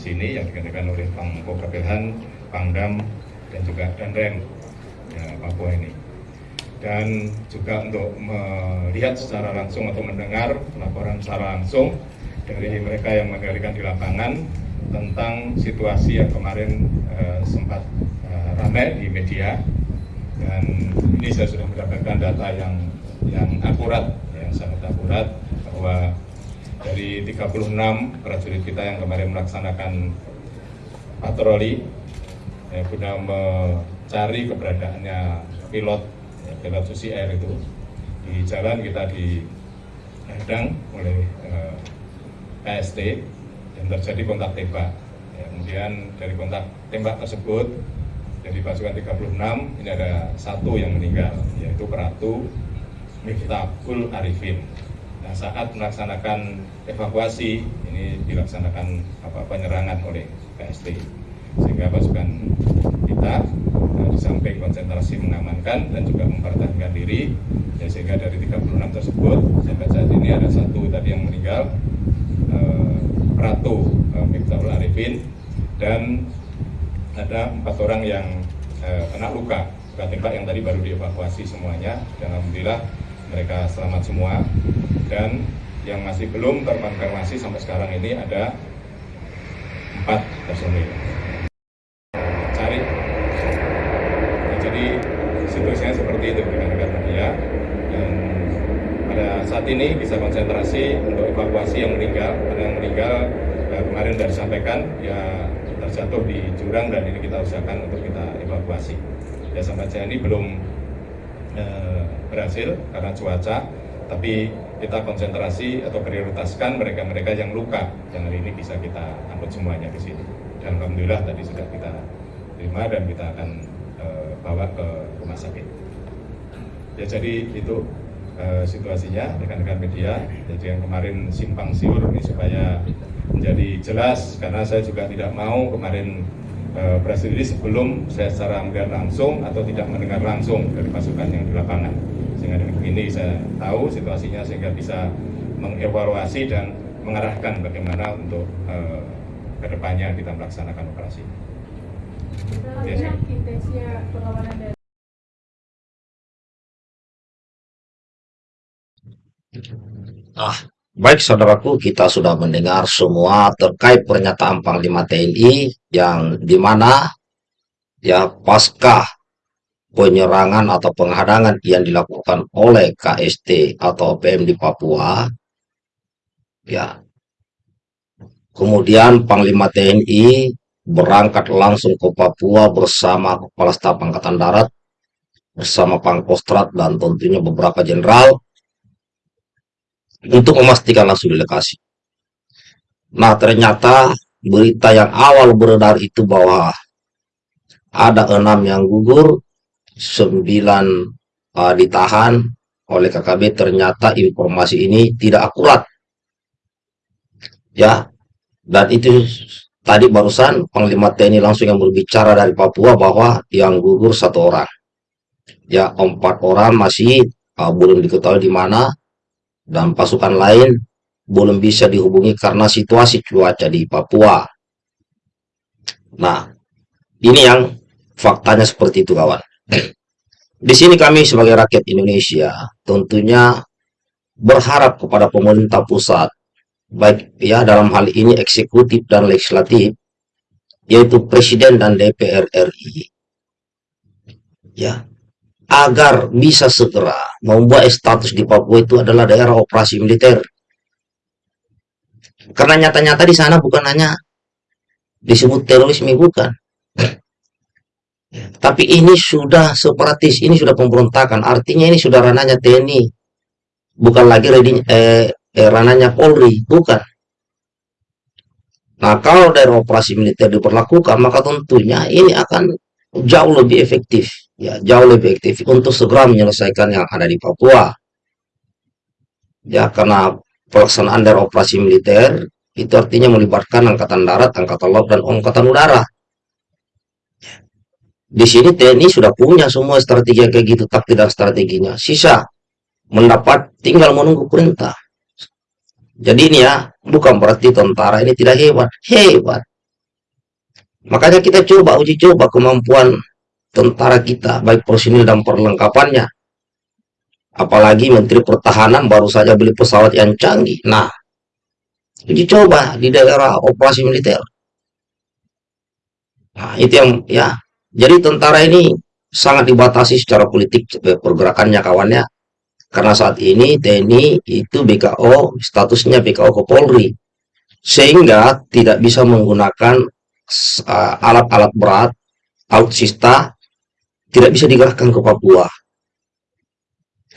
sini yang digantikan oleh Pangko Kapilhan, Pangdam, dan juga Danrem ya, Papua ini. Dan juga untuk melihat secara langsung atau mendengar laporan secara langsung dari mereka yang mengendalikan di lapangan tentang situasi yang kemarin uh, sempat uh, ramai di media dan ini saya sudah mendapatkan data yang yang akurat yang sangat akurat bahwa dari 36 prajurit kita yang kemarin melaksanakan patroli ya, guna mencari keberadaannya pilot ya, pilot Susi Air itu. Di jalan kita dihadang oleh eh, PST dan terjadi kontak tembak. Ya, kemudian dari kontak tembak tersebut dari pasukan 36 ini ada satu yang meninggal yaitu Peratu Miftahul Arifin Nah, saat melaksanakan evakuasi ini dilaksanakan apa penyerangan oleh PST sehingga pasukan kita nah, di samping konsentrasi mengamankan dan juga mempertahankan diri ya, sehingga dari 36 tersebut sampai saat ini ada satu tadi yang meninggal eh, Ratu eh, Miftahul Arifin dan ada empat orang yang eh, kena luka luka tembak yang tadi baru dievakuasi semuanya. Dan alhamdulillah mereka selamat semua. Dan yang masih belum terkonfirmasi sampai sekarang ini ada empat personil. Cari. Nah, jadi situasinya seperti itu negara media. Dan pada saat ini bisa konsentrasi untuk evakuasi yang meninggal. Ada yang meninggal ya, kemarin sudah disampaikan ya terjatuh di jurang dan ini kita usahakan untuk kita evakuasi. Ya sampai saat ini belum eh, berhasil karena cuaca tapi kita konsentrasi atau prioritaskan mereka-mereka yang luka yang hari ini bisa kita angkut semuanya ke sini dan alhamdulillah tadi sudah kita terima dan kita akan e, bawa ke rumah sakit. Ya jadi itu e, situasinya rekan-rekan media. Jadi yang kemarin simpang siur ini supaya menjadi jelas karena saya juga tidak mau kemarin e, press release sebelum saya secara melihat langsung atau tidak mendengar langsung dari pasukan yang di lapangan sehingga dengan begini saya tahu situasinya sehingga bisa mengevaluasi dan mengarahkan bagaimana untuk uh, ke depannya kita melaksanakan operasi. Ah, baik saudaraku, kita sudah mendengar semua terkait pernyataan Panglima TNI yang di mana ya pasca penyerangan atau penghadangan yang dilakukan oleh KST atau PM di Papua ya. Kemudian Panglima TNI berangkat langsung ke Papua bersama Kepala Staf Angkatan Darat bersama Pangkostrat dan tentunya beberapa jenderal untuk memastikan langsung di lokasi. Nah ternyata berita yang awal beredar itu bahwa ada enam yang gugur sembilan uh, ditahan oleh KKB ternyata informasi ini tidak akurat. Ya dan itu tadi barusan Panglima TNI langsung yang berbicara dari Papua bahwa yang gugur satu orang. Ya empat orang masih uh, belum diketahui di mana dan pasukan lain belum bisa dihubungi karena situasi cuaca di Papua. Nah ini yang faktanya seperti itu kawan. Di sini kami sebagai rakyat Indonesia tentunya berharap kepada pemerintah pusat, baik ya dalam hal ini eksekutif dan legislatif, yaitu Presiden dan DPR RI, ya agar bisa segera membuat status di Papua itu adalah daerah operasi militer. Karena nyata-nyata di sana bukan hanya disebut terorisme bukan, tapi ini sudah separatis, ini sudah pemberontakan. Artinya ini sudah ranahnya TNI. Bukan lagi ready, eh, eh, ranahnya Polri, bukan. Nah, kalau dari operasi militer diperlakukan, maka tentunya ini akan jauh lebih efektif. Ya, jauh lebih efektif untuk segera menyelesaikan yang ada di Papua. Ya, karena pelaksanaan dari operasi militer itu artinya melibatkan angkatan darat, angkatan laut, dan angkatan udara di sini TNI sudah punya semua strategi kayak gitu, taktik dan strateginya. Sisa mendapat tinggal menunggu perintah. Jadi ini ya, bukan berarti tentara ini tidak hebat. Hebat. Makanya kita coba uji coba kemampuan tentara kita, baik personil dan perlengkapannya. Apalagi Menteri Pertahanan baru saja beli pesawat yang canggih. Nah, uji coba di daerah operasi militer. Nah, itu yang ya. Jadi tentara ini sangat dibatasi secara politik eh, pergerakannya kawannya. Karena saat ini TNI itu BKO, statusnya BKO Kapolri. Sehingga tidak bisa menggunakan uh, alat-alat berat, alutsista, tidak bisa digerakkan ke Papua.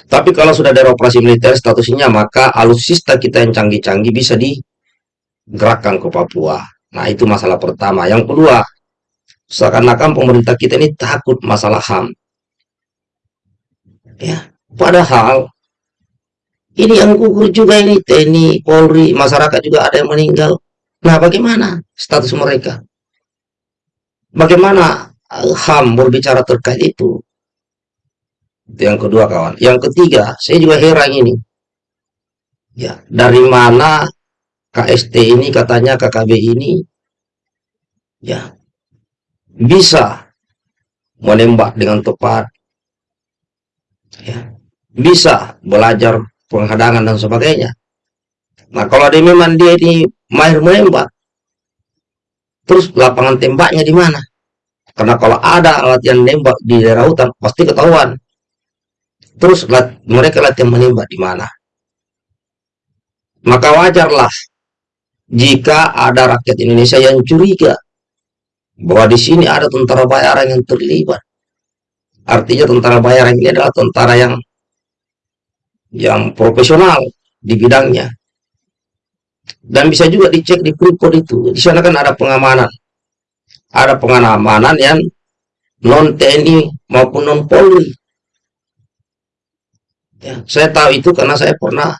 Tapi kalau sudah ada operasi militer statusnya, maka alutsista kita yang canggih-canggih bisa digerakkan ke Papua. Nah, itu masalah pertama. Yang kedua, seakan-akan pemerintah kita ini takut masalah HAM. Ya, padahal ini yang gugur juga ini TNI, Polri, masyarakat juga ada yang meninggal. Nah, bagaimana status mereka? Bagaimana HAM berbicara terkait itu? Itu yang kedua kawan. Yang ketiga, saya juga heran ini. Ya, dari mana KST ini katanya KKB ini ya bisa menembak dengan tepat ya bisa belajar penghadangan dan sebagainya nah kalau dia memang dia ini mahir menembak terus lapangan tembaknya di mana karena kalau ada alat yang nembak di daerah hutan pasti ketahuan terus lat, mereka latihan menembak di mana maka wajarlah jika ada rakyat Indonesia yang curiga bahwa di sini ada tentara bayaran yang terlibat. Artinya tentara bayaran ini adalah tentara yang yang profesional di bidangnya. Dan bisa juga dicek di Freeport itu. Di sana kan ada pengamanan. Ada pengamanan yang non TNI maupun non Polri. Ya, saya tahu itu karena saya pernah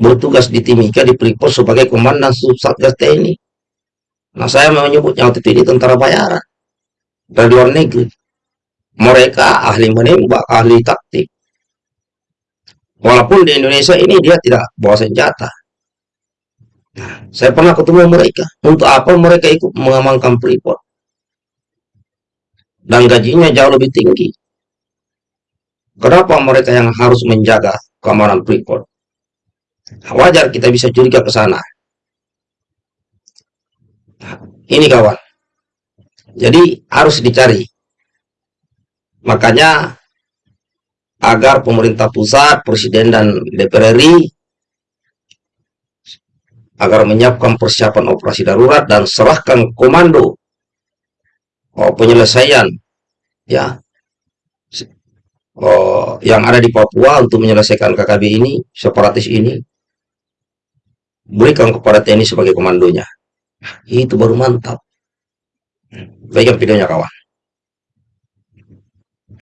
bertugas di Timika di Freeport sebagai komandan Satgas TNI. Nah, saya menyebutnya waktu itu ini tentara bayaran dari luar negeri. Mereka ahli menembak, ahli taktik. Walaupun di Indonesia ini dia tidak bawa senjata. Nah, saya pernah ketemu mereka. Untuk apa mereka ikut mengamankan Freeport? Dan gajinya jauh lebih tinggi. Kenapa mereka yang harus menjaga keamanan Freeport? Wajar kita bisa curiga ke sana. Ini kawan. Jadi harus dicari. Makanya agar pemerintah pusat, presiden dan DPR RI agar menyiapkan persiapan operasi darurat dan serahkan komando oh, penyelesaian ya oh, yang ada di Papua untuk menyelesaikan KKB ini, separatis ini, berikan kepada TNI sebagai komandonya. Itu baru mantap. Baikkan videonya kawan.